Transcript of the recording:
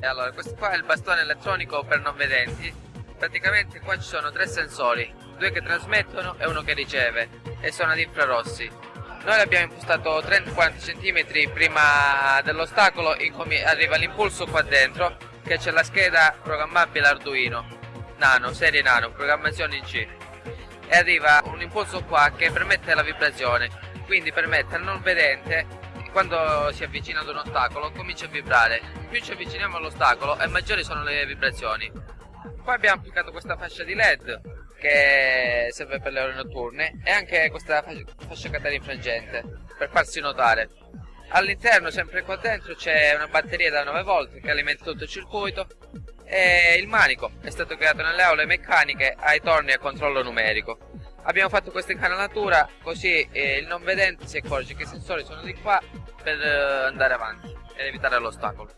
E allora, questo qua è il bastone elettronico per non vedenti. Praticamente qua ci sono tre sensori, due che trasmettono e uno che riceve, e sono ad infrarossi. Noi l'abbiamo impostato 30-40 cm prima dell'ostacolo, arriva l'impulso qua dentro, che c'è la scheda programmabile Arduino Nano, serie Nano, programmazione in C. E arriva un impulso qua che permette la vibrazione, quindi permette al non vedente quando si avvicina ad un ostacolo comincia a vibrare. Più ci avviciniamo all'ostacolo e maggiori sono le vibrazioni. Poi abbiamo applicato questa fascia di LED che serve per le ore notturne e anche questa fascia catena infrangente per farsi notare. All'interno, sempre qua dentro, c'è una batteria da 9 volt che alimenta tutto il circuito e il manico è stato creato nelle aule meccaniche ai torni a controllo numerico. Abbiamo fatto questa incanalatura così eh, il non vedente si accorge che i sensori sono di qua per eh, andare avanti ed evitare l'ostacolo.